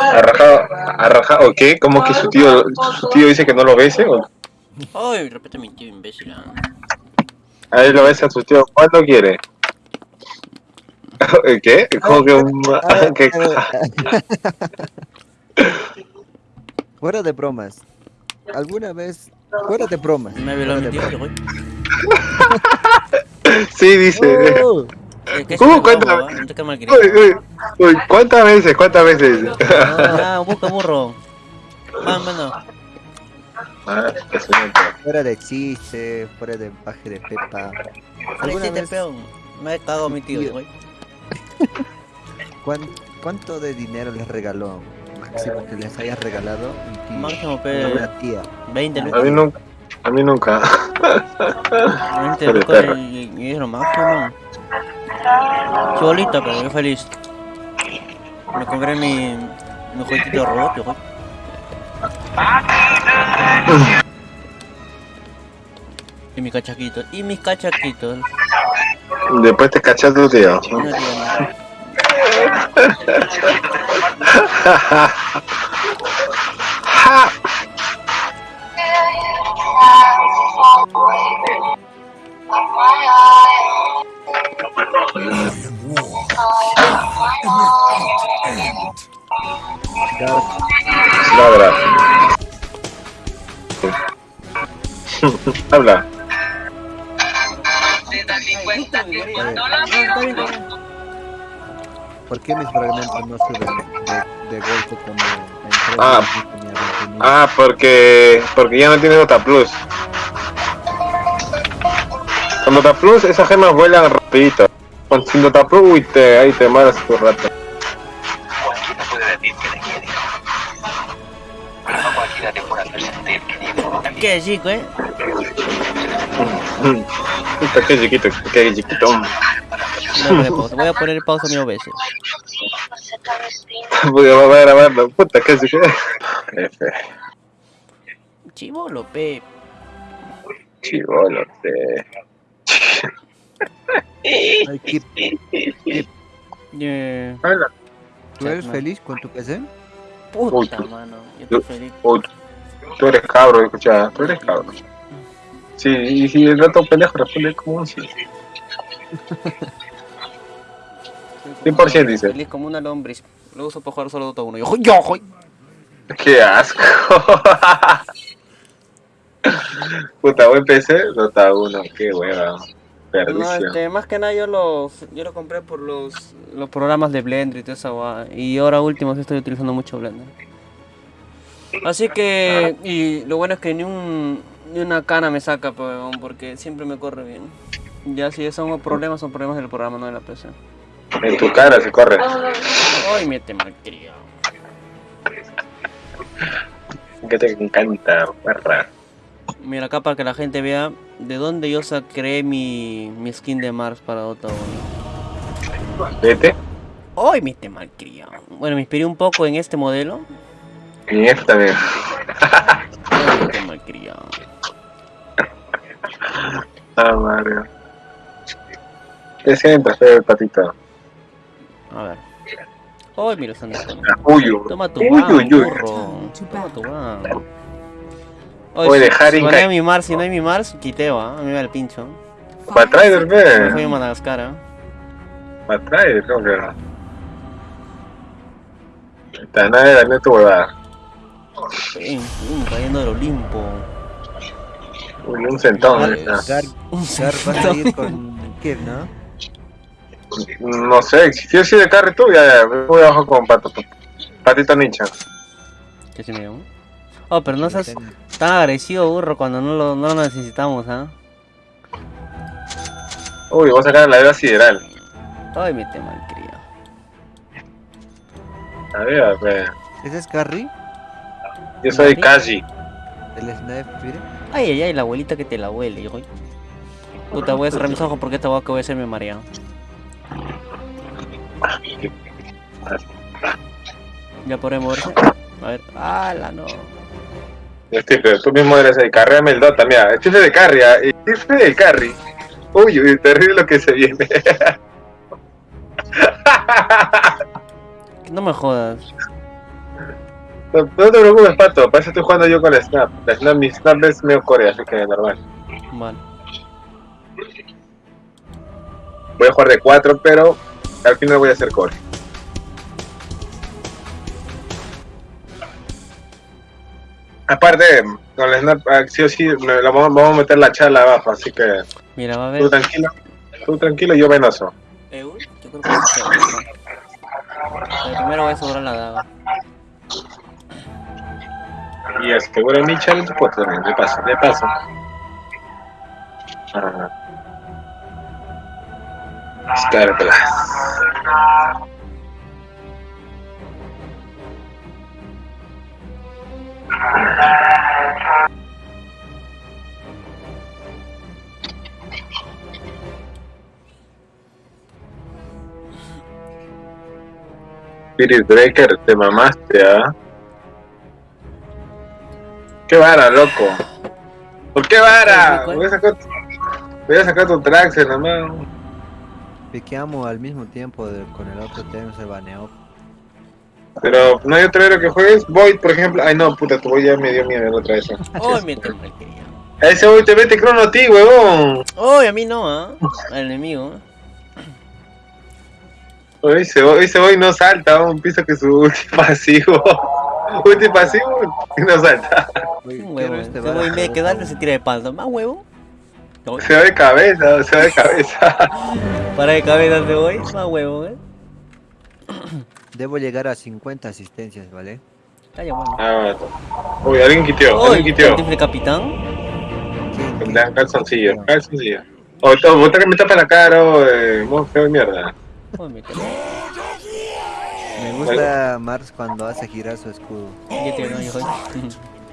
¿Ha rajado? ¿Ha rajado? ¿O qué? ¿Cómo que su tío, su tío dice que no lo bese? ¿O? Ay, repite mi tío imbécil. ah. A él lo besa a su tío. ¿Cuándo quiere? ¿Qué? ¿Cómo que un... Que- Fuera de bromas. ¿Alguna vez... Fuera de bromas. Me violó mi tío. Sí, dice. ¡Oh! Eh, ¿Qué ¿Cómo? es ese Cuéntame. huevo? No te calma el Uy, grito. uy, uy, ¿cuántas veces? ¿Cuántas veces? Ah, busca burro. Van, bueno. Ah. Fuera de chiste, fuera de baje de pepa. ¿Alguna vez peón. Me he cagado mi tío, güey. cuán- cuánto de dinero les regaló? Máximo que les hayas regalado un tío, Máximo, pe. una tía. 20 A mí lucas. nunca. A mí nunca. 20 Pero lucas y es lo máximo. Solita, pero yo feliz. Me compré mi, mi jueguito robot, güey. Y mi cachaquito. Y mis cachaquitos. Después te cachas tu tío. No Habla. ¿Por qué mis fragmentos no suben de, de golpe como Ah. días tenía 20.000? Ah, porque. Porque ya no tienes Dota Plus. Con Dota Plus esas gemas vuelan rapidito. Con sin Dota Plus, uy, te, ahí te malas tu rato. Cualquiera puede decir que te quiere. Pero no cualquiera te puede hacer sentir querido. ¿Qué chico, eh? Puta, qué chiquito, qué chiquito. No voy a pausa. Voy a poner pausa mil veces. Voy a grabarlo. Puta, qué chiquito. Chivolo, pe. Chivolo, te. Ay, Kip, Yeah. Habla. ¿Tú eres Chatman. feliz con tu PC? Puta, Uy. mano. Yo estoy feliz. Uy, tú eres cabro, escucha, tú eres cabro. Sí, y si el rato pendejo responde como un sí. 100% dice. Feliz como una lombriz. Lo uso para jugar solo Dota 1. Yo, yo, joy. Qué asco. Puta, buen PC, Dota 1, qué hueva. No, este, más que nada yo los, yo lo compré por los, los programas de Blender y toda esa guada. Y ahora último estoy utilizando mucho Blender. Así que, y lo bueno es que ni un, ni una cana me saca, pues, weón, porque siempre me corre bien. Ya si son problemas, son problemas del programa, no de la PC. En tu cara se corre. Ay, mete malcriado. Que te encanta, perra. Mira acá para que la gente vea de dónde yo saqué mi, mi skin de Mars para Dota 1. Vete. Ay, mete malcriado. Bueno, me inspiré un poco en este modelo. Y esta vez. Ay, mete malcriado. Ah, Mario. Te sientas, el patito. A ver. Ay, mira, uy. Toma tu uy. burro. Toma tu. Oye, dejar si, si no hay mi Mars, si no hay mi Mars, quiteo, ¿ah? A mí me da el pincho. Para traer, Me fui ve. a Madagascar, ¿ah? Para traer, ¿cómo que no? Está nada de darle tu huevada. Ven, cayendo del Olimpo. Uy, un centón. Está. Gar, Un a ir con Kip, ¿no? No sé, si yo soy de carry tú, ya, ya, voy abajo con pato. Patito ninja. ¿Qué se me llamó? Oh, pero no seas tan agresivo, burro, cuando no lo, no lo necesitamos, ¿ah? Uy, voy a sacar la vida sideral. Ay, mete malcriado. A ver, ve. ¿Ese es Carrie? Yo soy Kaji. ¿El Snipe, mire? Ay, ay, ay, la abuelita que te la huele, yo. Puta, voy a cerrar mis ojos porque esta guaca voy a hacerme mareado. Ya podré moverse. A ver, ala, no. Steve, tú mismo eres el carréame el Dota, mira, Steve de carry, ah, y Steve de carry. Uy, uy, terrible lo que se viene. No me jodas. No, no te preocupes, Pato, para eso estoy jugando yo con la Snap. La Snap, mi Snap es medio core, así que normal. Vale. Voy a jugar de 4, pero al final voy a hacer core. Aparte, con la Snap, ah, sí o sí, me la vamos, vamos a meter la charla abajo, así que Mira, va a tú haber. tranquilo, tú tranquilo, yo venoso. ¿Eu? Yo creo que. Pero primero voy a asegurar la daga. Y es que bueno, mi challenge pues también, de paso, de paso. Ah. Spirit Breaker, te mamaste, ¿ah? ¿Qué vara, loco? ¿Por qué vara? Voy a sacar, voy a sacar tu Traxxer nomás. Piqueamos al mismo tiempo de- con el otro tema se baneó. Pero no hay otro héroe que juegues. Void, por ejemplo. Ay, no, puta, tu Void ya me dio miedo la otra vez. ¡Oh, mi! A ese Void te mete crono a ti, huevón. ¡Oh, a mí no, ah! Al enemigo. ¿eh? Oye, Ese Void, ese Void no salta, un piso que su ulti pasivo. ulti pasivo y no salta. ¿qué huevo. héroe Ese te huevo va en a vez de dar, quedarse por se tira de palma. ¿Más huevo? Se va de cabeza, se va de cabeza. Para de cabeza te voy. Más huevo, ¿eh? Debo llegar a 50 asistencias, ¿vale? Calla, bueno. Ah, Uy, alguien quiteó, ¡Oh, alguien el quiteó. rifle capitán! ¿Quién- Le quién- dan calzoncillo, calzoncillo. O oh, botar que me tapa la cara, o eh, feo de mierda. ¡Oh! Me gusta Mars cuando hace girar su escudo. Ya te no, hijo.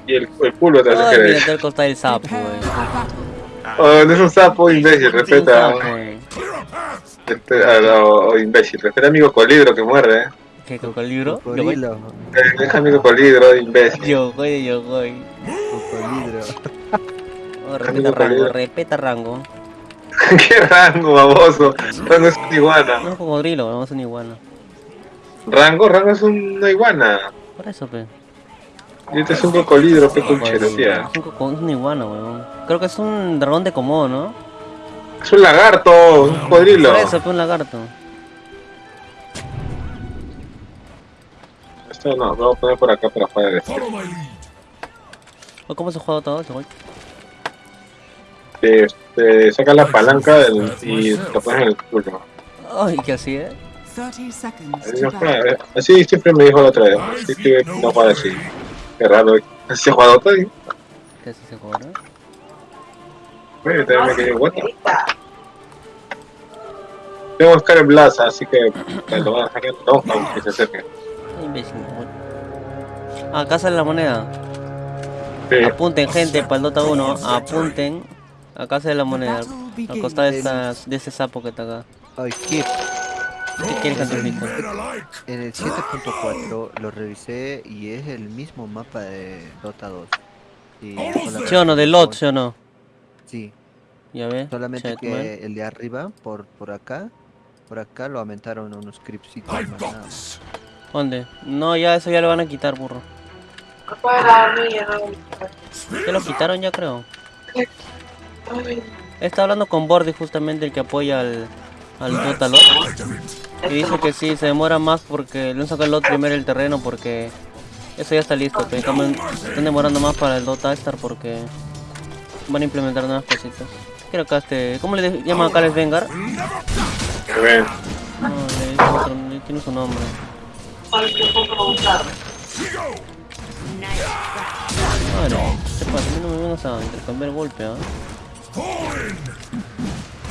Y el, el culo te hace Ay, mira, te costado el sapo, güey. Oh, no es un sapo imbécil, respeta. Este, o imbécil, respeta a amigo colidro que muerde, eh. ¿Qué cocodrilo? Cocodrilo. Eh, Deja amigo colidro, imbécil. Yo, güey, yo, güey. Cocodilo. Oh, respeta rango, cocodrilo. respeta rango. ¿Qué rango, baboso? Rango es una iguana. No es cocodrilo, no es una iguana. Rango, rango es una iguana. Por eso, pe. Y este es un cocolidro, pe conchero, tía. Es un es una iguana, weón. Creo que es un dragón de Komodo, ¿no? Es un lagarto, un cocodrilo. Por eso, pe, un lagarto. No, lo voy a poner por acá para jugar esto. ¿O ¿Cómo se juega todo eso, güey? Este, saca la palanca del, y lo pones en el culo. Ay, ¿qué así, eh? 30 seconds Así, no siempre me dijo la otra vez. Así que no juega así. Qué raro. Así se juega todo. y- ¿Qué así se juega, no? Oye, también me quedé the- Tengo que buscar el Blast, así que me lo van a sacar. No, no, que se acerque. Imbécil, acá sale la moneda. Sí. Apunten, gente, para el Dota 1. Apunten. Acá sale la moneda. Al costado de, estas- de ese sapo que está acá. Ay, Kip. ¿Qué quieres invite? En el 7.4 lo revisé y es el mismo mapa de Dota 2. Y solamente- ¿Sí o no? De lot, ¿sí o no? Sí, Ya ves. solamente que el de arriba, por, por acá, por acá lo aumentaron unos más nada. ¿Dónde? No, ya eso ya lo van a quitar, burro. Ya lo quitaron ya creo. Está hablando con Bordy justamente el que apoya al, al Dota Lot. Y dice que sí, se demora más porque le han sacado el Lot primero el terreno porque eso ya está listo. Pero están, están demorando más para el Dota Star porque van a implementar nuevas cositas. Quiero acá este. ¿Cómo le llaman acá el Vengar? No, le dicen otro, tiene su nombre. Madre, ¿qué pasa? A mí no me vengas a intercambiar golpe, ¿ah?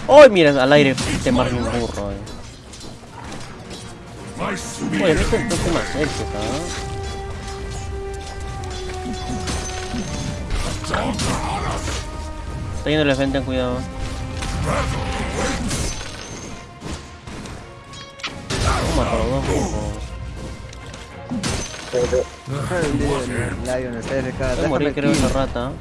¡Ay, mira! Al aire te marca un burro, eh. Oye, a mí te toque más éxito, ¿ah? Está yendo la gente, cuidado. Toma, por los dos burros. Lion, está de acá. Voy a morir, creo, esa rata.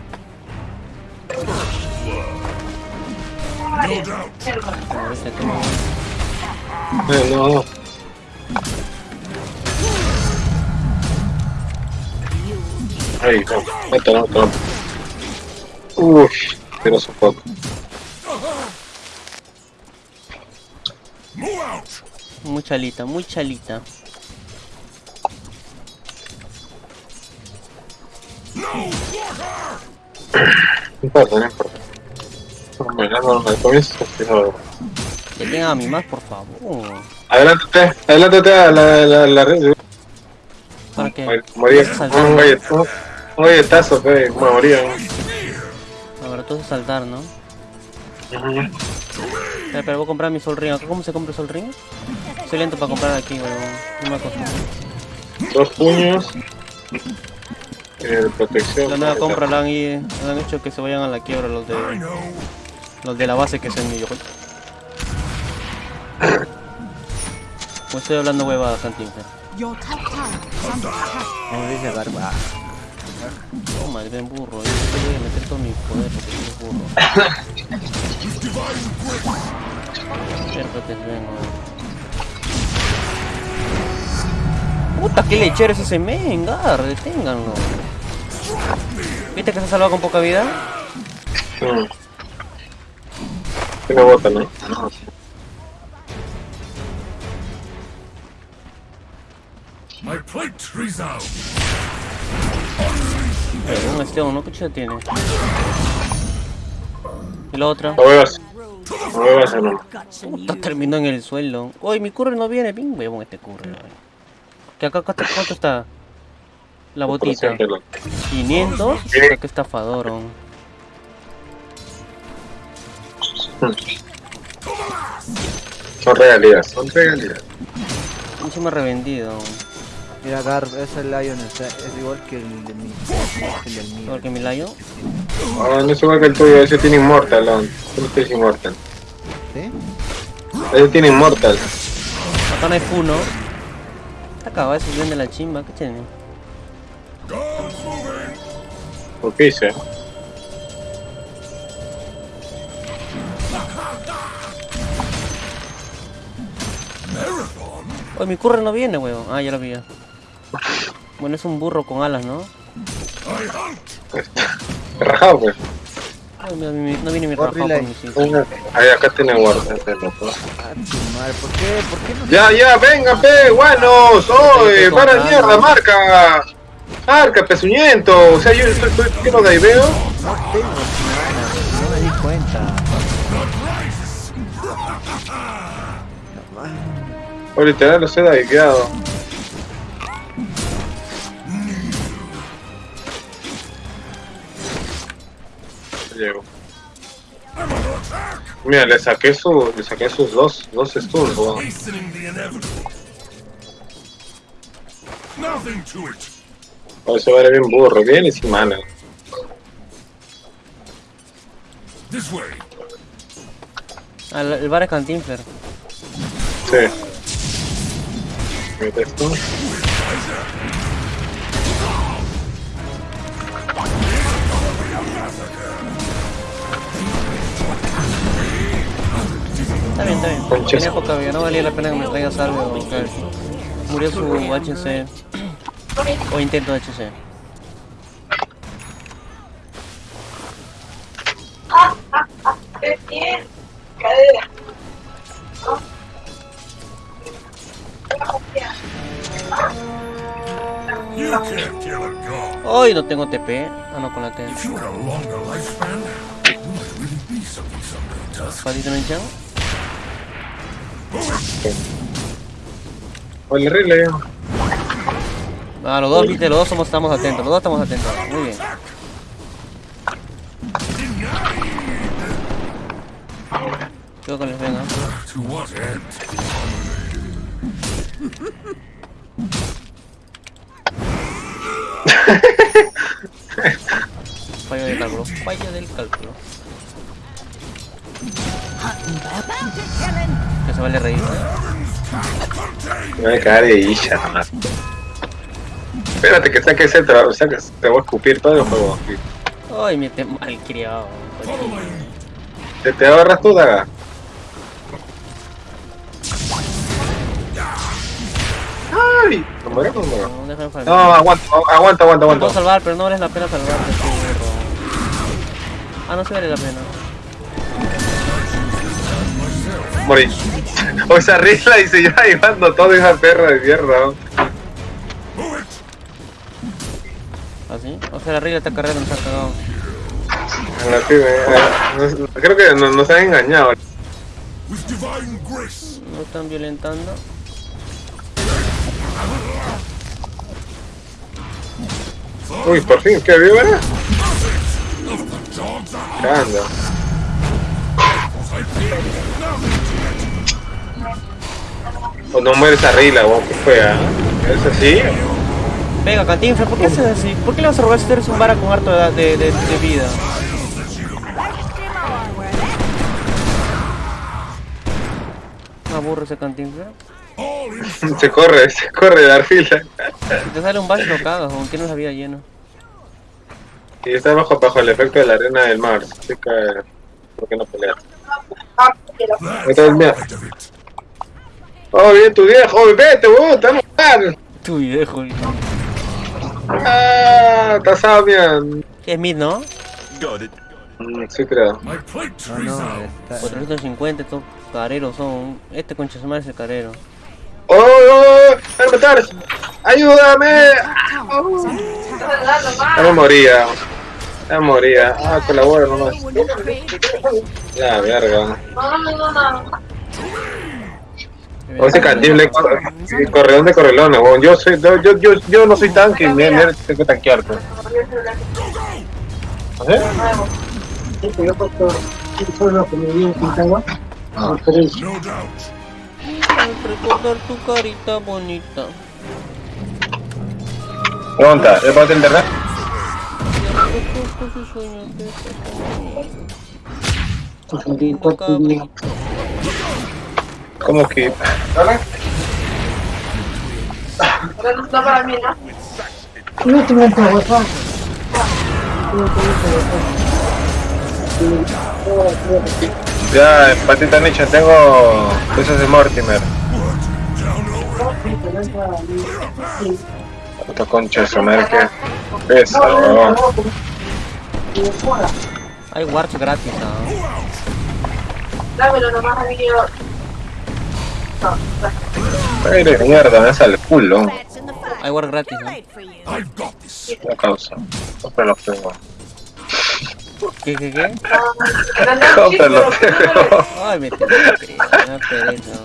Eh, no, no. Ahí, no, no, no, no. Uff, pero sofoco. Muy chalita, muy chalita. No importa, no importa. No, no, al comienzo. Que tenga a mi más, por favor. Adelántate, adelántate a la, la, la red. ¿Para qué? Moría, a un galletazo, un galletazo, me moría. Ahora entonces saltar, ¿no? Espera, pero voy a comprar mi Sol Ring. ¿Acá ¿Cómo se compra el Sol Ring? Soy lento para comprar aquí, weón. No me acostumbro. Dos puños. Eh, protección. La nueva compra la han, la han hecho que se vayan a la quiebra los de los de la base que es el millo. Pues estoy hablando huevadas, under attack. Como dice Barba. Oh, madre burro. Yo te voy a meter todo mi poder porque soy burro. Acércate, ven. Puta, qué lechero es ese mengar, deténganlo. ¿Viste que se ha salvado con poca vida? Mm. Tiene bota, ¿no? My plate resounds. Pero un Esteban, ¿no? ¿Qué chucha tiene? Y la otra. No. No no. Puta, you. terminó en el suelo. Uy, mi curry no viene. Ping, huevón, este curry. weón. Que acá, acá, ¿cuánto está? La botita. 500. Puta, qué estafador. Son regalías, son regalías. Encima revendido. weón. Mira, Garb, ese Lion está, es igual que el de mi. El del mío. Igual que mi layo. Ah, no es igual que el tuyo, ese tiene inmortal, ¿no? Tú no. ¿Sí? Ese tiene inmortal. Acá no hay funo. Está acabado ese bien de la chimba. ¿Qué tiene? ¿Por qué hice? Uy, mi curry no viene, huevón. Ah, ya lo vi. Bueno, es un burro con alas, ¿no? Rajado, pues. Ay, mira, mi- no viene mi rajado. Ahí, acá tiene guarda. ese loco. Ah, tu madre, ¿por qué? ¿Por qué no Ya, ya, venga, pe, guanos, oye, para mierda, marca. Marca, pezuñento. O sea, yo estoy, estoy, ¿qué no de ahí veo? No tengo no me di cuenta. O literal, lo sé de quedado. Llego. Mira, le saqué su, le saqué sus dos, dos stuns, weón. Nothing to it. O se va a ver bien burro, bien y sin mana. This way. Ah, el, bar es Cantinfler. Sí. Mete esto. Está bien, está bien. Tenía poca vida, no valía la pena que me traigas algo. Murió su HC. O intento de HC. You can't kill a god. Hoy no tengo TP. Ah, no, con la T. If you had a longer lifespan, you might really be something someday, Tusk. ¿Patito no hinchan? O el relay. Ah, los dos, viste, los dos somos, estamos atentos. Los dos estamos atentos. Muy bien. Creo que les venga. Fallo del cálculo. Fallo del cálculo. Que se vale reír. Me voy a cagar de isha. Espérate que saque ese, saque- te voy a escupir todo el juego. Ay, me te mal criado. ¿Te, te agarras tú, Daga? ¡Ay! ¿No muero o no? No, déjame No, aguanta, aguanta, aguanta, Te puedo aguanta. salvar, pero no vale la pena salvarte. Ah, no se vale la pena. Morí. O esa risla y se lleva llevando todo esa perra de mierda. ¿Así? ¿Ah, O sea, la regla está carrera nos ha cagado. En la pibe, eh, no- Creo que nos, nos han engañado. No están violentando. Uy, por fin, ¿qué vivo era? ¿Qué anda? O no muere esa rila, weón, ¿qué fue? ah? ¿Es así? Venga, Cantinflas, ¿por qué haces así? ¿Por qué le vas a robar si tú eres un vara con harto de, de, de, de vida? Me aburre ese Cantinflas. Se corre, se corre de la fila. Si te sale un bash lo cagas, aunque no la vida lleno. Y está bajo, bajo el efecto de la arena del mar. Así que, ¿por qué no it. Oh, bien tu viejo, oh, vete, weón, te vamos a matar. Tu viejo. Ah, está Samian. Es mid, ¿no? Mm, Sí, creo. No, no, está... 450, estos careros son. Este concha su madre es el carero. ¡Oh, oh, oh! ¡Me matar! ¡Ayúdame! Attack. Ya me moría. Ya me moría. Ah, colabora nomás. La verga. O ese candible corre, corredón de correlones, weón. Yo soy, yo, yo, yo, yo no soy tanque, mira, mira, tengo que tanquearte. ¿Eh? No doubt. Al recordar tu carita bonita. Pregunta, ¿ya puedo internet? ¿Cómo que? Ya, empatita nicho, tengo cosas de Mortimer. Puta concha de su madre, que pesa, weón. Hay warps gratis, ¿no? Dámelo nomás a Ay, de mierda, me sale el culo. Hay warps gratis, ¿no? La causa. Cómpralo, pego. ¿Qué, qué, qué? Cómpralo, pego. Ay, me tengo que una pereza.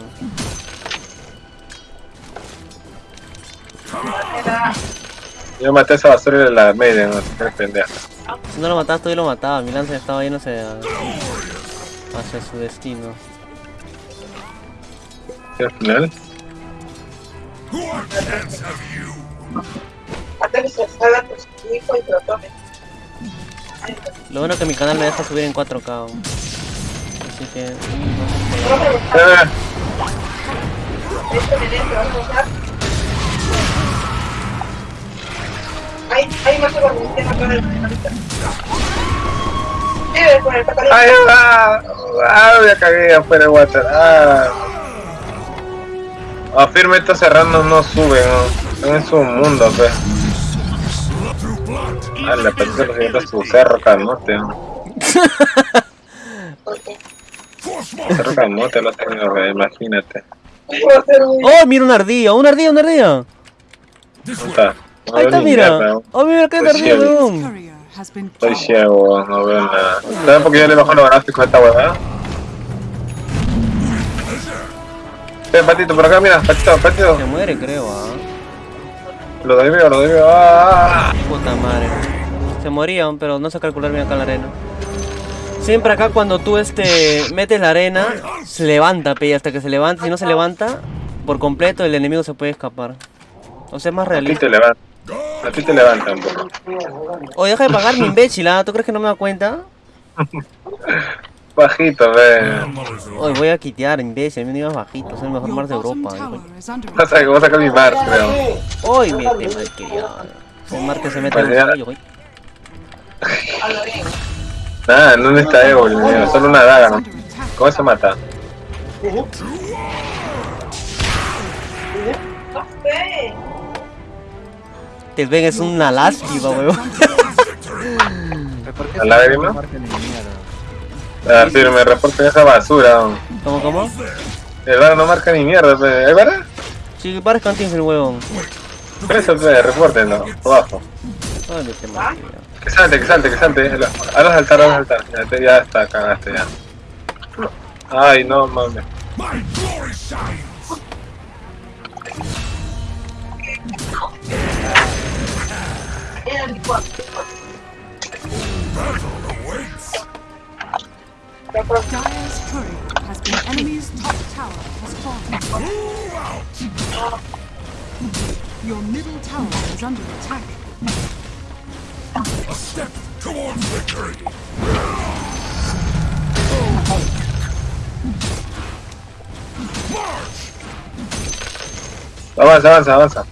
Yo maté a esa basura de la media, no sé pendeja. Si no lo matabas, tú yo lo mataba. Mi lanza estaba yéndose a- hacia su destino. Y te lo bueno es que mi canal me deja subir en 4K. aún. Así que. mm, Esto me dentro, vamos a usar. Ahí, ahí más ¡Ay, va! ¡Ah, ya cagué afuera de water! ¡Ah! Ah, firme estos cerrados no suben, ¿no? En su mundo, pues. Ah, le parece que se su cerro camote, ¿no? Cerro camote lo tengo, imagínate. ¡Oh, mira una ardilla! ¡Una ardilla, una ardilla! No Ahí está, mira. ¡Oh, mira qué Pues ardilla, weón! Estoy ciego, no veo nada. ¿Sabes por qué yo le bajo los gráficos a esta huevada? Eh, patito, por acá, mira, patito, patito. Se muere, creo, ah. Lo desvío, lo desvío. ¡Ah! Puta madre. Se moría, pero no sé calcular bien acá la arena. Siempre acá cuando tú este metes la arena, se levanta, pe, hasta que se levanta. Si no se levanta por completo, el enemigo se puede escapar. O sea, es más A ti realista. te levantan. A ti te levantan, poco. Oye, deja de pagarme, imbécil, ¿ah? ¿Tú crees que no me da cuenta? Bajito, ve. Hoy voy a quitear, imbécil, me ibas bajito, soy el mejor mar de Europa. Vas a, vas a sacar mi mar, creo. Hoy me te malcriado. El mar que se mete en el güey. Nada, no necesita ego, niño, solo una daga, ¿no? ¿Cómo se mata? Este Ben es una lástima, weón. ¿Por qué ¿A ese lágrima? Ah, sí, me reporten esa basura. ¿Cómo, cómo? El bar no marca ni mierda. ¿Es verdad? Sí, pares cantines el huevón. Eso, pe, repórtenlo. Abajo. Me te Que salte, que salte, que salte. Ahora saltar, ahora saltar. Ya, te- ya está, cagaste ya. Ay, no mames. Your middle tower is under attack. A step towards victory! Avanza, avanza, avanza.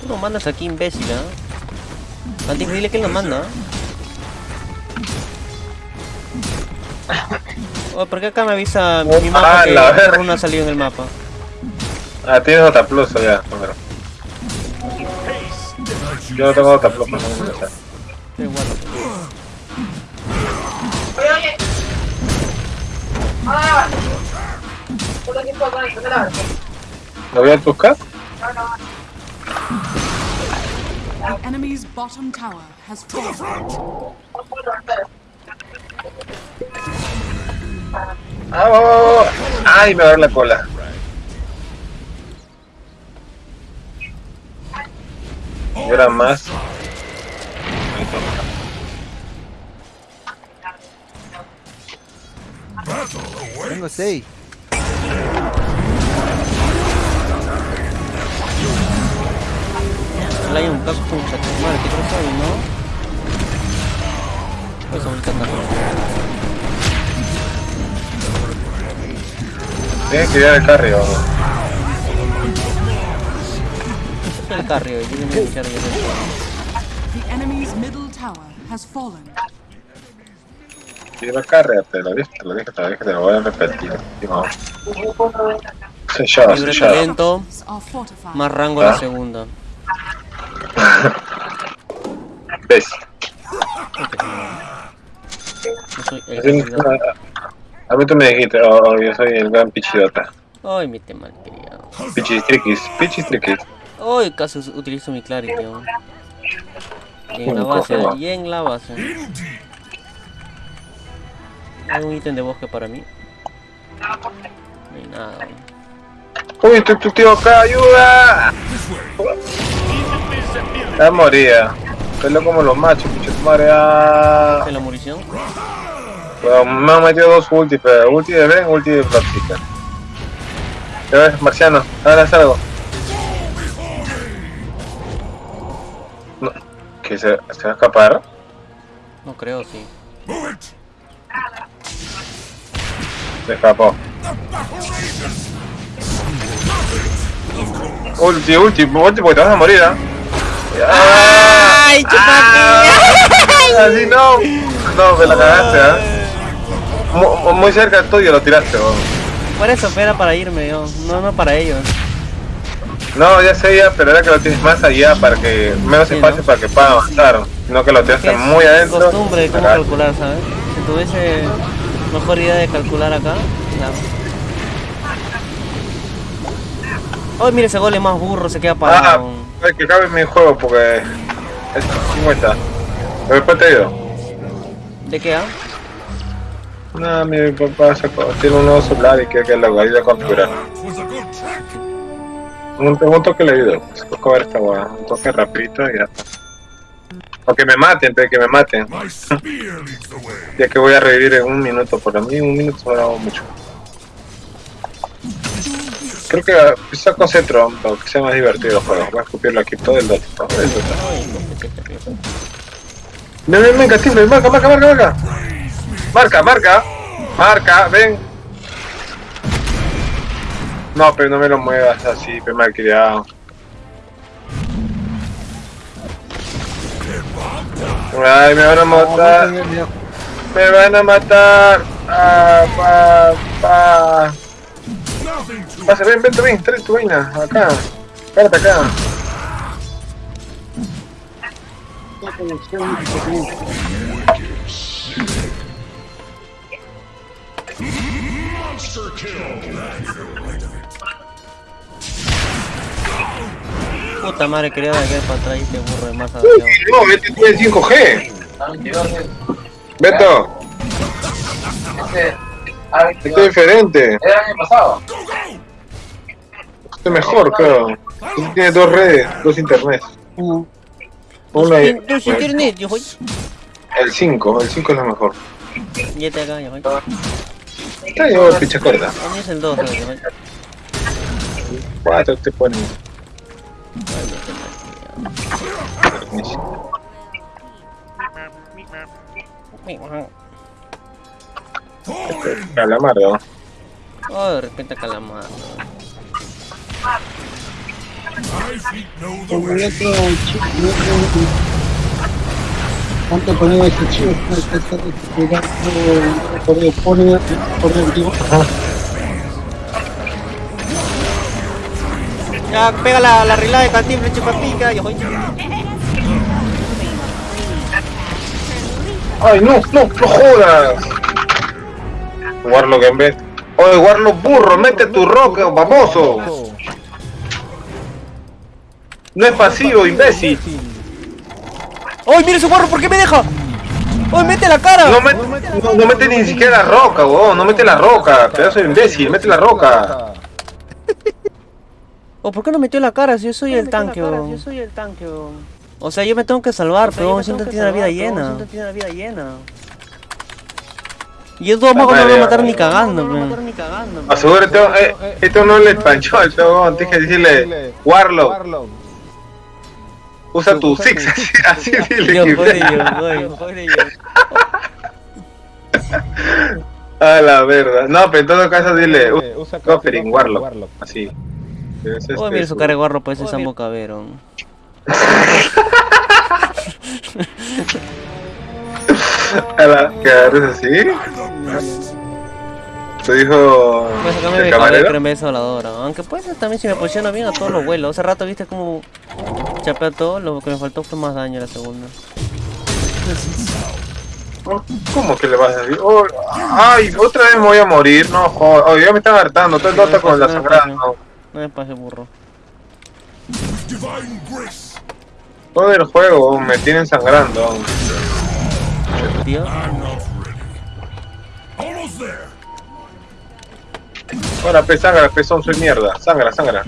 Tú lo mandas aquí, imbécil, ¿ah? Antes dile que lo manda, ¿ah? ¿Por qué acá me avisa mi mapa Ah, que la runa ha salido en el mapa? Ah, tienes otra plus ya, número. Yo no tengo otra plus. Ah. Bueno, ¿qué tal? ¿Lo voy a buscar? The enemy's bottom tower has fallen. Ah, va, va, va, va. Ay, me va a dar la cola. Y ahora más. Tengo 6. Solo hay un chatumar, ¿qué cosa hay, no? Pues ahorita está. Tienes que ir al carry, vamos. El carrio, yo a iniciar yo The enemy's middle tower has fallen. Ir al carry, te lo dije, te lo dije, te lo dije, te lo voy a repetir. Vamos. Sellado, Libre sellado. más rango en la Ah. segunda. ¿Ves? Yo soy el. A mí tú me dijiste, oh, oh, yo soy el gran pichidota. Ay, mi tema criado. Pichistriquis, pichistriquis. Ay, casi utilizo mi clarity. ¿no? Y en la base, y en la base. Hay un ítem de bosque para mí. No hay nada. Uy, tu, tu tío acá, ayuda. Ya moría. Pelo como los machos, pinche madre. Ah. ¿Es la munición? Bueno, me han metido dos ulti, pero ulti de Ben, ulti de Bloodseeker. Ya ves, Marciano, ahora haz algo. No, ¿Que se, se va a escapar? No creo, sí. Se escapó. Ulti, ulti, ulti porque te vas a morir, ¿ah? ¡Ay, Así no. No, me la cagaste, ¿ah? Mu- Muy cerca tuyo lo tiraste, weón. Por eso era para irme yo, no, no para ellos. No, ya sé ya, pero era que lo tienes más allá para que menos Sí, espacio ¿no? para que pueda avanzar, no que lo tiraste es muy adentro. costumbre de cómo Acá. calcular, ¿sabes? Si tuviese mejor idea de calcular acá. Ay, mire ese gole más burro, se queda Ah, parado. hay que cabe mi juego porque es 50. Pero después te digo. ¿De qué, ah? No, mi papá sacó, tiene un nuevo celular y quiere que lo ayude a configurar. Un, un toque le ayudo. Toco ver esta weá. Un toque rapidito y ya. O que me maten, pe, que me maten. Ya que voy a revivir en un minuto, por mí un minuto me hago mucho. Creo que quizá con Cetro, para que sea más divertido el juego. Voy a escupirlo aquí todo el Dota. todo el río. Ven, ven, ven, marca, marca, marca. Marca, marca. Ven. No, pero no me lo muevas así, pe malcriado. Ay, me van a matar. Me van a matar. Ah, pa, pa. Pasa, ven, ven, ven, trae tu vaina. Acá. Párate acá. Puta madre, quería dar para atrás y este burro de masa. Uy, no, este tiene 5G. Beto, este es diferente. Era el año pasado. Este es mejor, creo. Este tiene dos redes, dos internet. Una y- Dos internet, yo voy. el 5, el 5 es lo mejor. Ya te acá, yo voy. Está yo ficha corta. ¿Dónde es el 2? yo voy? 4 te ponen. Calamardo. Oh, de repente calamar. Como way. el otro chico, el otro. ¿Cuánto ponía ese chico? Está jugando por el pone por el vivo. Ya, pega la, la rilada de cantimbre, chupapica, yo voy. Ay, no, no, no jodas. Warlock en vez. Oye, Warlock burro, mete tu roca, baboso. No es pasivo, imbécil. ¡Ay, mira ese guarro! ¿Por qué me deja? ¡Ay, mete la cara! No, met- no, no mete ni siquiera la roca, weón. No mete la roca. Pedazo de imbécil, mete la roca. ¿O por qué no metió la cara si yo soy el tanque, weón? Yo soy el tanque, O sea, yo me tengo que salvar, pero weón, siento que tiene la vida llena. tiene la vida llena. Y esos dos magos no me van a matar ni cagando, weón. Asegúrate, eh, esto no le panchó al weón. Tienes que decirle, Warlock, usa tu six. Así, así dile. Yo voy, yo voy. A la verdad. No, pero en todo caso dile, usa Coffering, Warlock. Así. Es Oh, este, mira su cara de guarro, pues ese Sambo Caberón. A la que agarres así. Te dijo. Acá me el ve camarero. pero en vez de voladora. Aunque puede ser también si me posiciono bien a todos los vuelos. Hace rato viste como chapé a todo, lo que me faltó fue más daño la segunda. ¿Cómo que le vas a decir? Oh, ay, otra vez me voy a morir. No, joder. Oh, ya me están hartando. Todo el Dota con la sangrada. no. No me pase burro. Todo el juego me tienen sangrando. Tío. Ahora, pe, sangra, pezón, soy mierda. Sangra, sangra.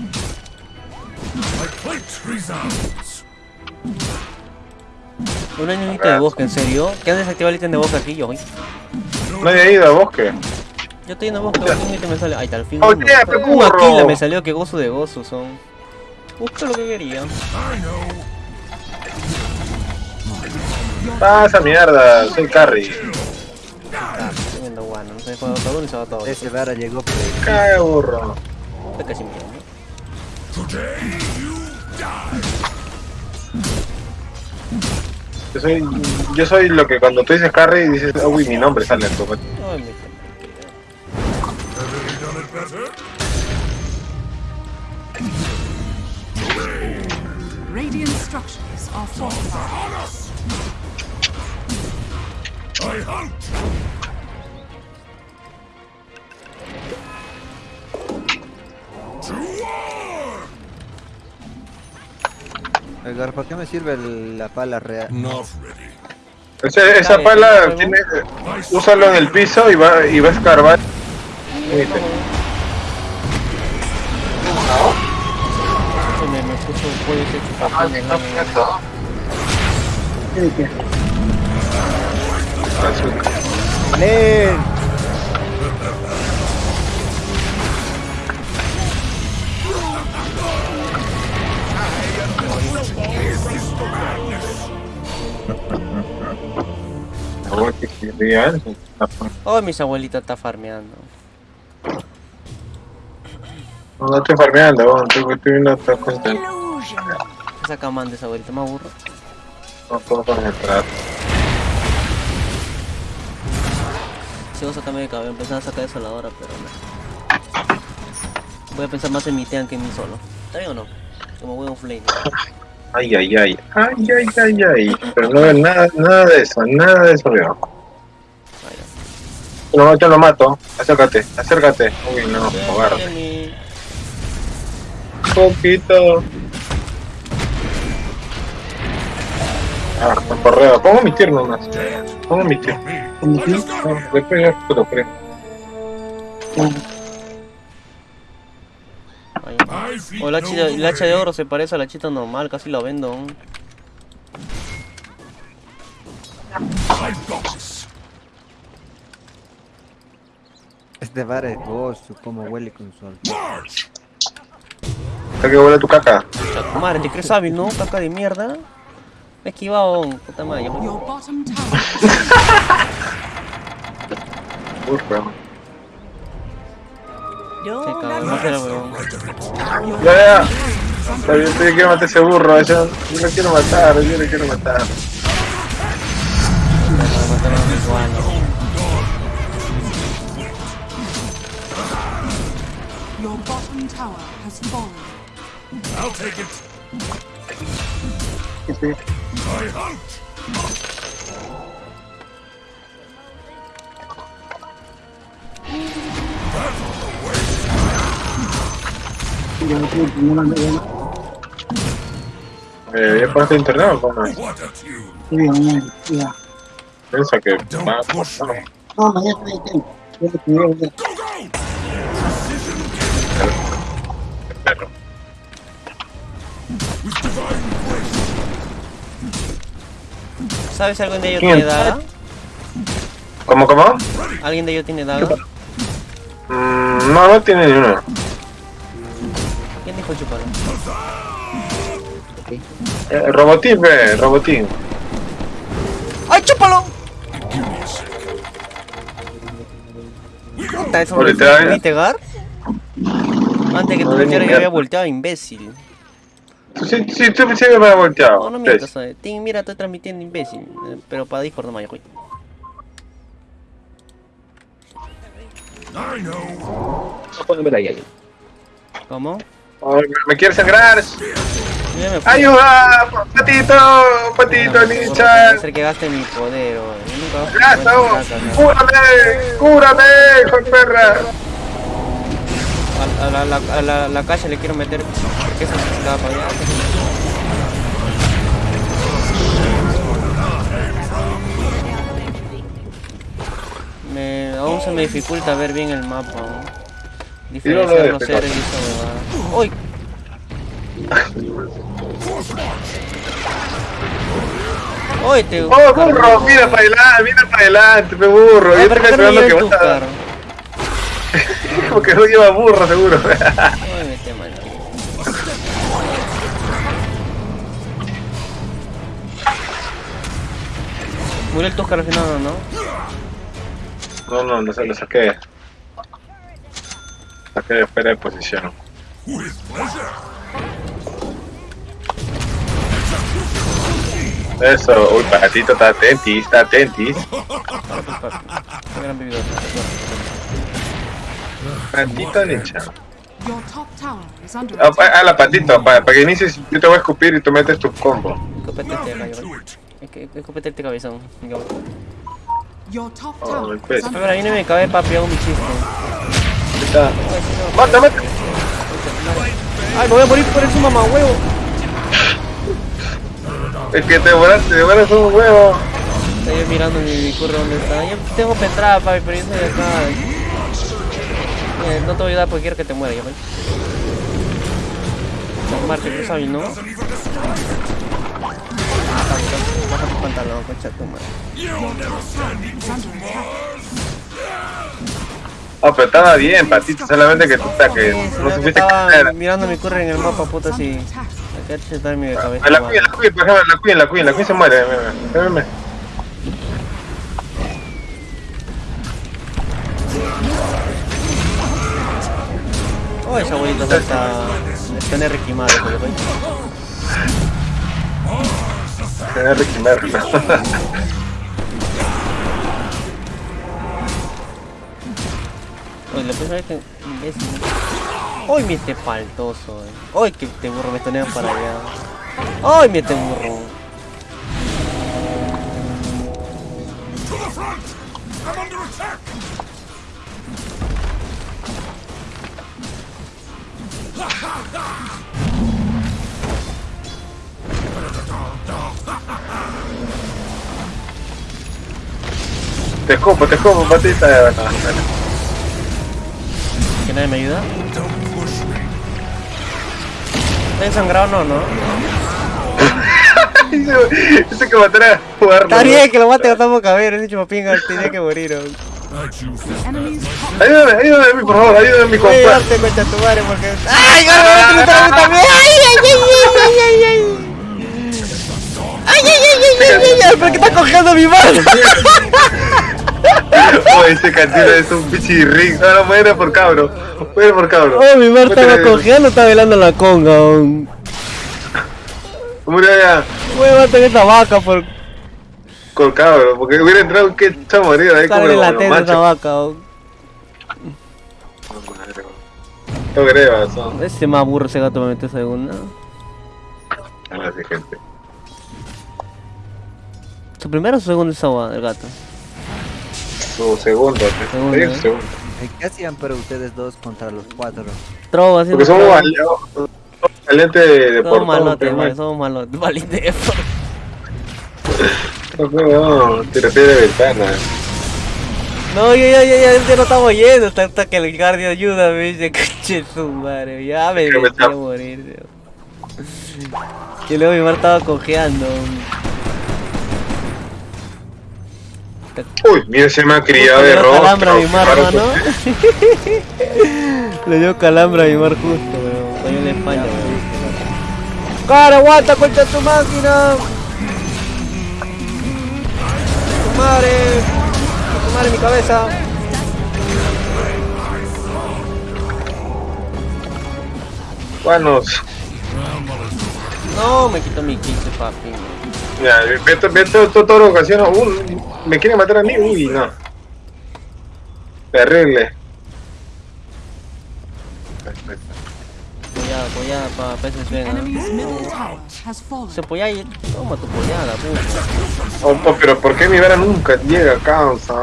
Un añito de bosque, ¿en serio? ¿Qué han desactivado el ítem de bosque aquí, yo? Nadie ha ido a bosque. Yo estoy en el bosque, un ítem me sale. Ahí está, al fin. Oh, Un burro. Aquila me salió, que gozo de gozo son. Busca lo que quería. Pasa mierda, soy carry. Estoy no juego todo ni se va todo. Ese Vara llegó por Cae burro. Casi. Yo soy, yo soy lo que cuando tú dices carry dices, "Ah, uy, mi nombre sale en tu Ay, mi Have they done it better? Radiant structures are fortified. I hunt. Edgar, ¿para qué me sirve el- la pala real? Ready. Ese- esa pala tiene, úsalo en el piso y va, y va a escarbar. Ay, me, me Oh, mis abuelitas está farmeando. No, no estoy farmeando, no, estoy, estoy viendo otras cosas. Esa camán de esa abuelita, me aburro. No puedo concentrar. Si vos sacarme de cabello, empezar a sacar desoladora, pero no. Voy a pensar más en mi tean que en mí solo. ¿Está bien o no? Como buen flame. Ay, ay, ay. Ay, ay, ay, ay. Pero no veo nada, nada de eso, nada de eso veo. No, yo lo mato. Acércate, acércate. Uy, no. Jenny. Poquito. Ah, me correo. Pongo mi tierno más. Pongo mi tierno. Como que, Después ya te lo feel O el no hacha, el hacha de oro se parece a la chita normal, casi lo vendo. I've Este bar es gozo, como huele con su alcohol. March! ¿Está que huele tu caca? Madre, ¿te crees hábil, no? Caca de mierda. Me he esquivado, puta madre. será huevón. Ya, ya. Yo quiero matar a ese burro. Yo, yo lo quiero matar, yo lo quiero matar. Tower has fallen. I'll take it. I hunt! no. Eh, ¿Ya pones internet o cómo? A! Sí, ya. Piensa que va me. No, no hay tiempo. ¿Sabes si alguien de ellos tiene daga? ¿Cómo, cómo? ¿Alguien de ellos tiene daga? Mm, no, no tiene ni uno. ¿Quién dijo chupalo? Eh, robotín, ve, robotín. ¡Ay, chúpalo! Puta, eso Ahorita, ya. ¿Viste, Gar? Antes que tú me dijeras que había volteado, imbécil. Sí, sí, tú me has volteado. No, no mientas, ¿sabes? Tim, mira, estoy transmitiendo imbécil. Eh, Pero para Discord no me güey. I know. ¿Cómo? Ay, me- me quiere sangrar. Yo. ¡Ayuda! ¡Patito! ¡Patito, ninja! ser que gaste mi poder, yo nunca. ¡Cúrame! ¡Cúrame, hijo de perra! A, a la, la, a la, la calle le quiero meter porque eso se estaba para allá. Me, aún se me dificulta ver bien el mapa. ¿no? Diferenciar los seres y esa. ¡Uy! ¡Uy! Te... ¡Oh, burro! Mira para adelante, mira para adelante, pe burro. Ay, Yo ¿por estoy me esperando que. Tucar? Porque no lleva burro, seguro. Mal. Murió el Tucar al final, ¿o ¿no? No, no, no sé, lo saqué. Saqué de fuera de posición. Eso, uy, patito, está atentis, está atentis. Patito, under Ah, ah, la patito, para, para que inicies, yo te voy a escupir y tú metes tu combo. Escopete este Nothing gallo. to it. Es que escopete este cabezón. Oh, tower el pez. is A under ver, ahí no me cabe papi, hago mi chiste. ¡Mata, mata! Ay, me voy a morir por eso, mamá, huevo. Es que te devoras, te devoras un huevo. Estoy yo mirando mi, mi curro donde está. Yo tengo para entrar, papi, pero yo soy de acá. Eh, no te voy a ayudar porque quiero que te muera, ya ves. Marte, tú sabes, ¿no? Baja tu pantalón, concha tu madre. Ah, pero estaba bien, patito, solamente que tú estás que no supiste estaba caer. mirando mi curro en el mapa, puta, así. under attack. Acá chetar mi cabeza. La queen, la queen, por ejemplo, la queen, la queen, la queen se muere. Ven, Oh, esa abuelita está. Está en Ricky. Oye, que. imbécil. Hoy me este faltoso, eh. Hoy que te burro me para allá. Hoy me este burro. To the front! I'm under attack! Te escupo, te escupo, patita. ¿Que nadie me ayuda? ¿Está ensangrado no, no? Ese que matará a jugar. Está bien que lo mate a Tomo Cabero, ese chupapinga tenía que morir. Ayúdame, ayúdame, por favor, ayúdame, mi compa. darte concha tu madre porque. ¡Ay, otro también! ¡Ay, ay, ay, ay, ay, ay! ¡Ay, ay, ay, ay, ay, ay, ay! ¿Por qué está cogiendo mi mano? Oh, ese cantino es un pichirrín. No, no, muere por cabro. Muere por cabro. Oh, mi mar estaba cogiendo, estaba bailando la conga. oh. Murió ya Voy a matar esta vaca por con. Porque hubiera entrado que está morido ahí como la esta machos. vaca. No creo, son. Ese más burro ese gato me metió segunda. Así, gente. ¿Su primero o su segundo es agua del gato? Su segundo. Segundo, ¿eh? segundo. ¿Qué hacían pero ustedes dos contra los cuatro? Trova. Porque somos valientes de Somos portón. malotes, somos malotes. Valiente. No, no, no, de ventana. No, ya, ya, ya, ya, ya no estamos yendo hasta, hasta que el guardia ayuda, me dice, coche su madre, ya me Que metí a morir. Y luego mi mar estaba cojeando. Uy, mira, se me ha criado de rojo. calambre a mi mar, ¿no? Le dio calambre a mi mar justo, la España. ¡Cara, aguanta, concha tu máquina! ¡Tu madre! ¡Tu madre, mi cabeza! Bueno, No, me quito mi 15, papi. ya, Beto, Beto, todo, toda la ocasión, uh, me quiere matar a mí, uy, no. Terrible. Pollada, pollada, pa, peces venga. enemy's middle tower has fallen. Se polla y toma tu pollada, puta. Oh, pero ¿por qué mi vera nunca llega a causa?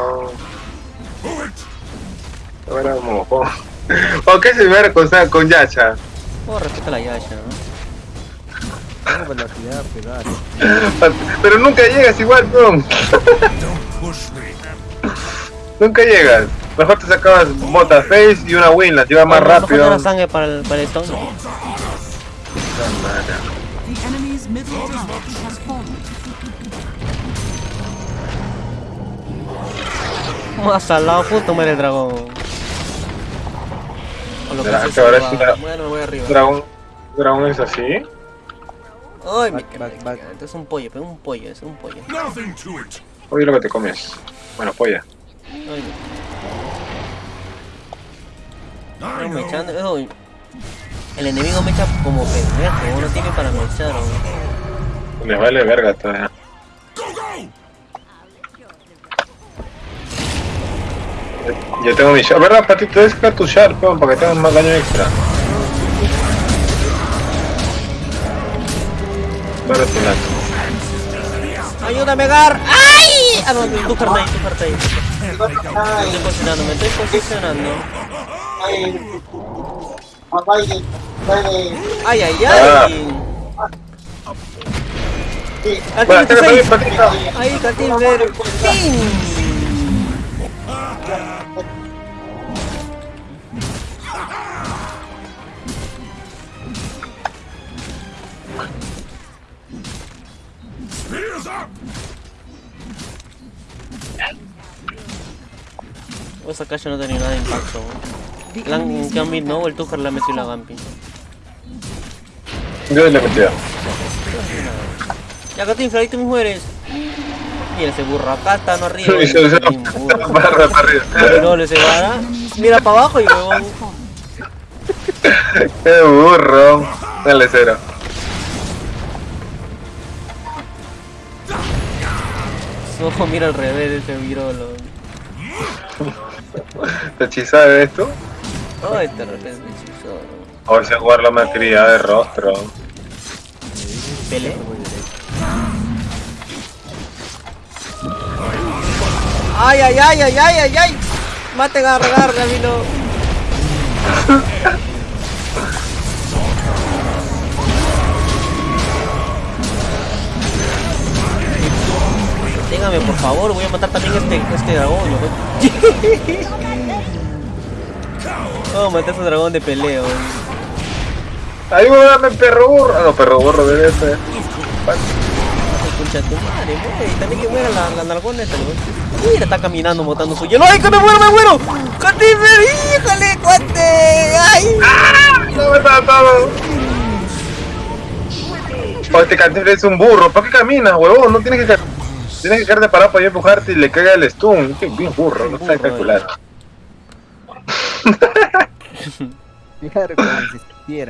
Vera mojón. ¿O qué se mi vera con, con Yacha? Oh, respeta la Yasha, ¿no? Pero nunca llegas igual, bro. Nunca llegas. Mejor te sacabas botas face y una win, las llevas más Mejor rápido. no la sangre para el, para el stone. Más al lado, justo muere el dragón. O lo que se ahora sí la- Bueno, me voy arriba. Dragón, dragón es así. Ay, me Back, back, back. Este es un pollo, pero un pollo, es un pollo. Oye lo que te comes. Bueno, polla. Ay, no, me know. echan. ay, El enemigo me echa como pendejo, uno tiene para mechar. ¿no? Les vale verga todavía. Yo tengo mi shot. ¿Verdad, Patito? Debes sacar tu shot, peón, para que tengas más daño extra. Para tu lado. ¡Ayúdame, Gar! ¡Ay! Ah, no, tú parte ahí, tú parte ahí. Me estoy posicionando, me estoy posicionando. ¡Ay, ay, ay! Patito. Ahí. ¡Pin! Spears up! Esa cacha no tenía nada de impacto. La Gambit no, el Tucker la metió la Gambit. Yo le metí. Ya, Catín, ahí tú mismo eres. Mira ese burro, acá está, no arriba. Y se usa Catín, burro. barra para arriba. No, ese vara. Mira para abajo y huevón. Qué burro. Dale cero. Ojo, mira al revés ese virolo. ¿Te hechizada de esto? Ay, de repente hechizo. O ese Warlock me cría de rostro. Pele. Ay, ay, ay, ay, ay, ay, ay. Mate, garra, garra, vino. Por favor, voy a matar también este, este dragón. Vamos a matar a ese dragón de peleo. Ayúdame, perro burro. Ah, no, perro burro debe ser. Escucha tu madre, güey. También que muera la, la nalgona esta, güey. Mira, está caminando botando su hielo. ¡Ay, que me muero, me muero! ¡Cantifer! ¡Híjole, cuate! ¡Ay! No me está todo. Oh, este cantil es un burro. ¿Para qué caminas, huevón? No tienes que ca- Tienes que quedarte parado para yo empujarte y le caiga el stun. Qué bien burro, no sabe calcular. Claro, como si.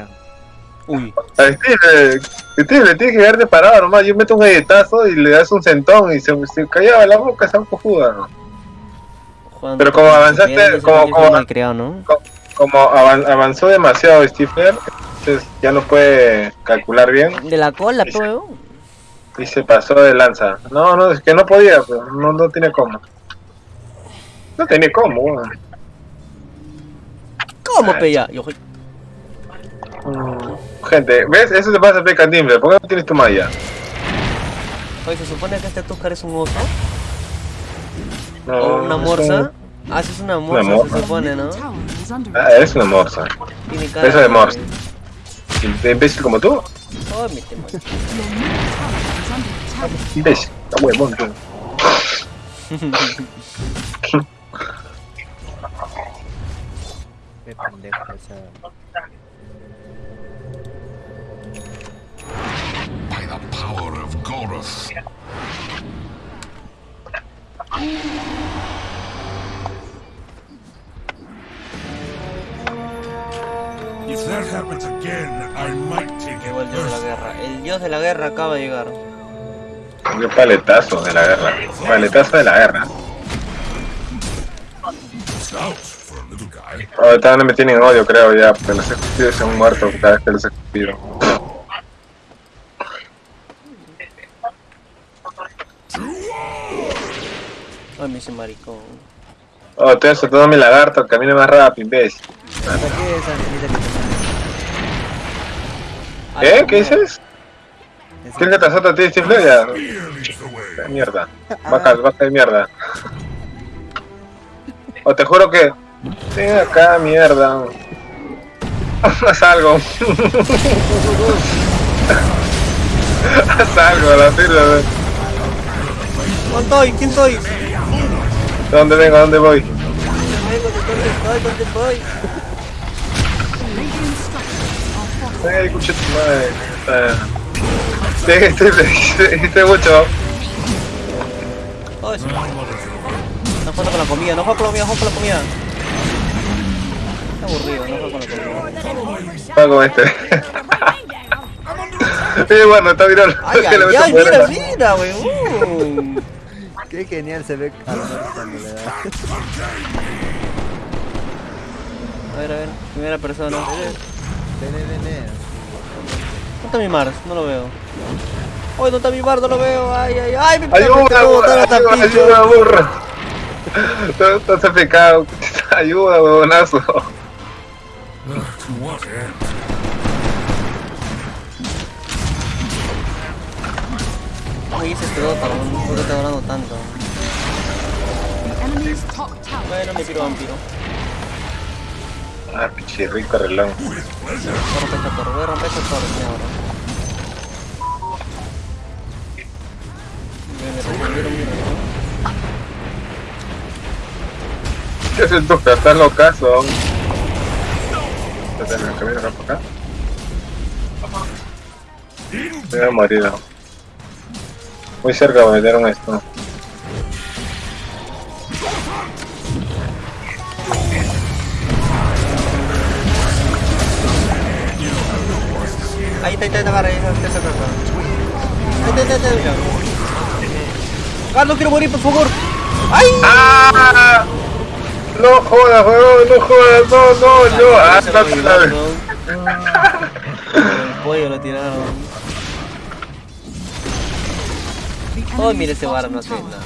Uy. A Steve, Steve, le tienes que quedarte parado nomás. Yo meto un galletazo y le das un centón y se, se callaba la boca, esa cojuda. Juan, Pero como avanzaste, como- como- malcriado, ¿no? Como avan- avanzó demasiado Steve, entonces ya no puede calcular bien De la cola, weón. Y se pasó de lanza. No, no, es que no podía, pues, no, no tiene cómo. No tiene cómo, weón. ¿Cómo, pe, ya? Yo, Gente, ¿ves? Eso te pasa a Cantimbre. ¿Por qué no tienes tu malla? Oye, se supone que este Tuscar es un oso. No, o una es morsa. un- Ah, sí, es una morsa, morsa. se supone, ¿no? Ah, eres una morsa. Eso de morsa. ¿De imbécil como tú? Oh, mi Imbécil. Está huevón, tú. Qué pendejo esa. By the power of. If that happens again, I might take Llegó el it dios de la personally. guerra. El dios de la guerra acaba de llegar. Qué paletazo de la guerra. Paletazo de la guerra. Guy. Ahorita no me tienen odio, creo, ya, porque los escupidos son muertos cada vez que los escupido. Ay, me hice maricón. Oh, estoy soltando mi lagarto, camina más rápido, imbécil. ¿Para qué esa angelita que te Ay, ¿Eh? ¿Qué dices? ¿Quieres que azote a ti, Steve way. Mierda. Baja, baja de mierda. O te juro que. Ven acá, mierda. Haz algo. Haz algo, la firma. ¿Dónde estoy? ¿Quién soy? ¿Dónde vengo? ¿A dónde voy? ¿dónde estoy? ¿Dónde are Ay, escucha tu madre. Sí, estoy, estoy mucho. No juego con la comida, no juego con la comida, juego con la comida. Está aburrido, no juego con la comida. Va con este. Eh, bueno, está viral. Ay, ay, ay, mira, mira, weón. Qué genial se ve cuando le da. A ver, a ver, primera persona. ¿Dónde Ven, ven, ven, ven. está mi Mars? No lo veo. Ay, ¿dónde está mi Mars? No lo veo. Ay, ay, ay, mi Ayuda, todo ayuda, está ayuda, pincho. ayuda, huevonazo. Este Dota? weón? ¿Por qué está durando tanto? Bueno, me tiro vampiro. Ah, pinche rico reloj. Romper esta torre, voy a romper esta torre, sí, ahora. Me-. ¿Qué haces tú? Estás locazo. Me camino acá para acá. Me voy a morir. Muy cerca me metieron esto. Ahí está, ahí está, ahí está, agarra, ahí está, ahí está, ahí está. Ahí está, ahí está, ahí está. Carlos, quiero morir, por favor. ¡Ay! ¡Ah! No jodas, no jodas, no, no, no. Ah, no, lo no. El pollo lo tiraron. Oh, mira ese bar, no hace nada.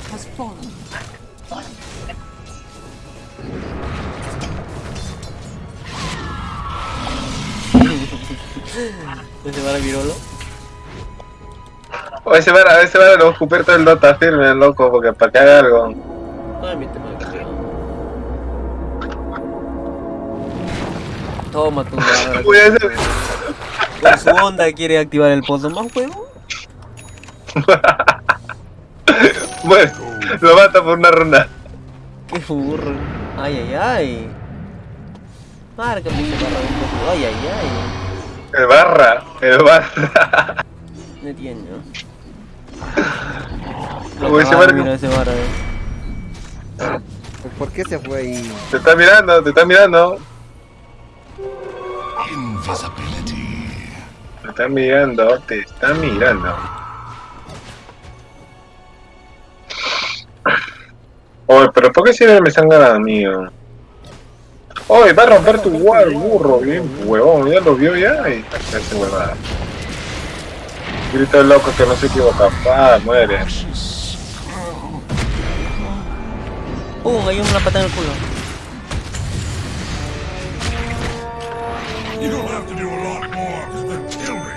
Ese bar virolo. O ese vara, ese vara lo va a todo el Dota firme, loco, porque para que haga algo. Ay, mi tema de. Toma tu ese- Con su onda quiere activar el pozo más juego. Bueno, lo mata por una ronda. Qué burro. Ay, ay, ay. Marca, pinche barra de un poco. Ay, ay, ay. El barra, el barra. No entiendo. Uy, ese Ah, ese barra. eh. ¿Por qué se fue ahí? Te está mirando, te está mirando. Invisibility. Te está mirando, te está mirando. Oye, pero ¿por qué siempre me están ganando, amigo? Oye, va a romper tu wall, burro, bien huevón, ya lo vio ya y hace huevada. Grita el loco que no se equivoca, pa, muere. Pum, hay una pata en el culo. You don't have to do a lot more than kill me.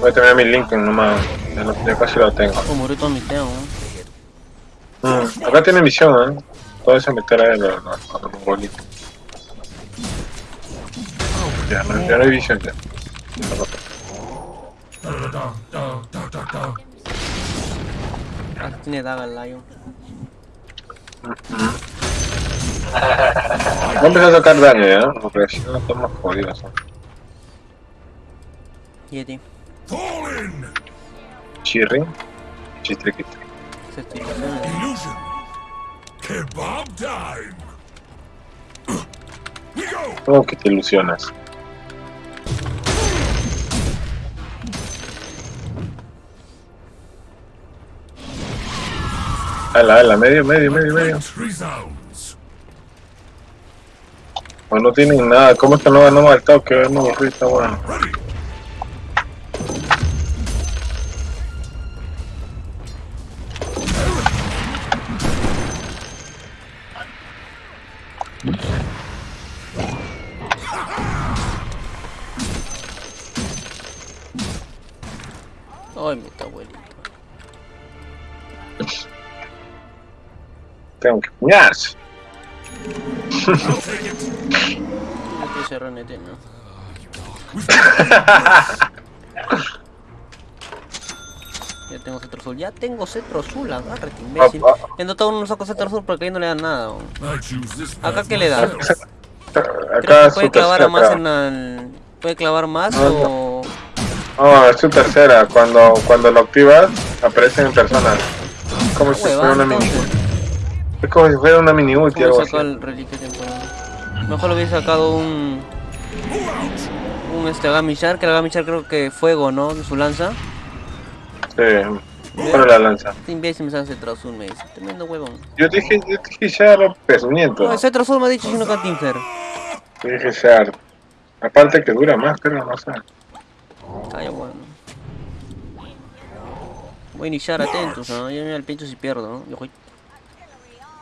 Voy a terminar mi Lincoln nomás, ya, lo- ya casi lo tengo. Oh, murió todo mi teo, ¿no? Mm, acá tiene misión, ¿eh? Todo eso meter a los, los, los mongolitos. Ya, no, ya no hay visión ya. Ah, tiene daga el lion. Va a empezar a sacar daño ya, porque si no estamos jodidos. ¿no? Yeti. Chirri, chistriquito. Se estoy ¿Cómo que te ilusionas? Ala, ala, medio, medio, medio, medio. Great resounds. O no tienen nada, ¿cómo es que no ganamos al toque? No, está bueno. Que ¿no? Ya tengo cetro azul. Ya tengo cetro azul, agárrate, imbécil. Ah, ah. En Dota 1 no saco cetro azul porque ahí no le dan nada. Acá qué le da. Acá que puede su clavar a tercera. más en el... Puede clavar más No, o... No, es su tercera. Cuando, cuando lo activas, aparecen en personas. Como si fuera Huevada, una mini. Es como si fuera una mini ulti ¿Cómo algo así. el reliquia temporal? Mejor lo hubiese sacado un... Un este Gamichar, que el Gamichar creo que fuego, ¿no? De su lanza. Sí, bueno la lanza. Este imbécil me sale cetro azul, me dice. Tremendo huevón. Yo dije, yo dije Shard, pezuñento. No, el cetro azul me ha dicho sino Cantinfer. Yo dije Shard. Aparte que dura más, pero no sé. Calla, bueno. Voy a iniciar atentos, ¿no? Yo me al pincho si pierdo, ¿no? Yo voy...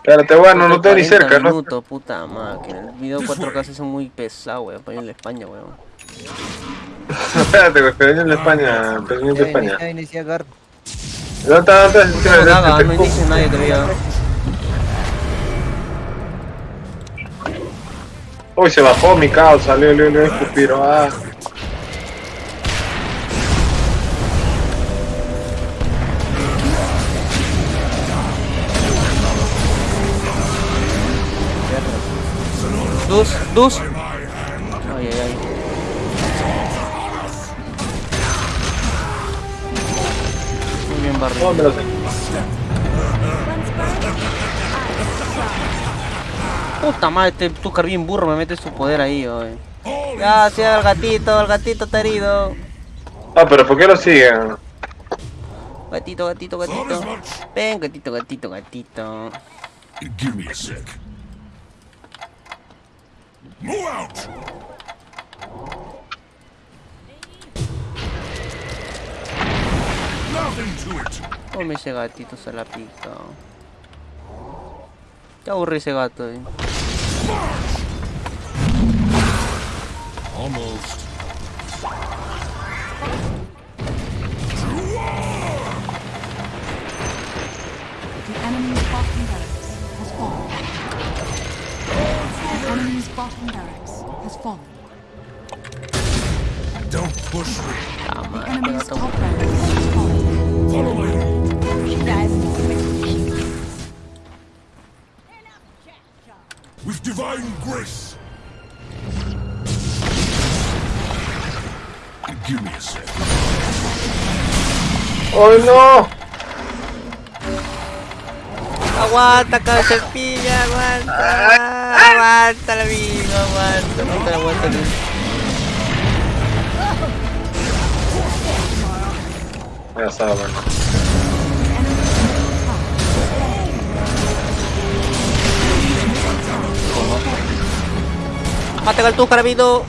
Espérate, bueno, no estoy ni 40 cerca, ¿no? minutos, puta máquina. El video 4K se son muy pesado, weón. Para ir en la España, weón. Espérate, que en España, pezuñento de España. Gar. ¿Dónde está? ¿Dónde está? No, no nadie todavía. Uy, se bajó mi caos, salió, le le escupiro. Ah. Dus, dus. Ay, ay, ay. Muy bien, sé. Puta madre, este Tucar bien burro me mete su poder ahí, oye. Gracias, el gatito, el gatito está herido. Ah, pero ¿por qué lo siguen? Gatito, gatito, gatito. Ven, gatito, gatito, gatito. Give me a sec. Move out! Nothing to it. Come ese gatito se la pica. Qué aburre ese gato, eh. Almost. The bottom barracks has fallen. Don't push me. The madre, enemy's top barracks has fallen. Follow me. With divine grace. Give me a sec. ¡Oh no! Aguanta, cabeza de pilla, aguanta. Aguanta, amigo, aguanta. Aguanta, aguanta. Ya estaba bueno. Mata al tu carabino.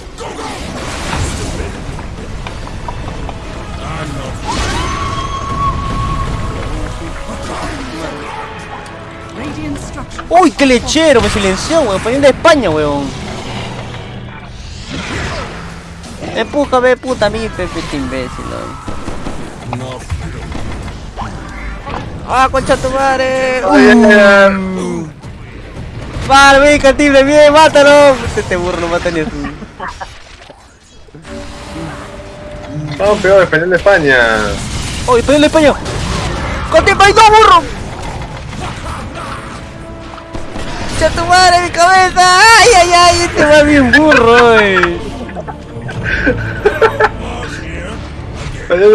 Uy, qué lechero, me silenció, weón. Poniendo de España, weón. Empújame, puta, a mí, Pepe, este imbécil, weón. No. ¡Ah, concha tu madre! Ay, ay. Uh. Vale, cantible, bien, mátalo. Este burro no mata ni a su. Peor, español de España. ¡Oh, español de España! ¡Cantible, hay dos burros! ¡Concha tu madre, mi cabeza! ¡Ay, ay, ay! Este va bien burro,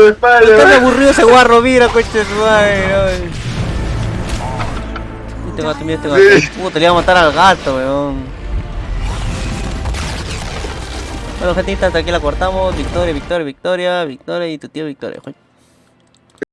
España. Está aburrido ese guarro, mira, coche de su madre. Este gato, mira este gato. Puta, le iba a matar al gato, weón. Bueno, gente, hasta aquí la cortamos. Victoria, victoria, victoria, victoria y tu tío Victoria.